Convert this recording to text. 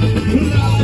Love.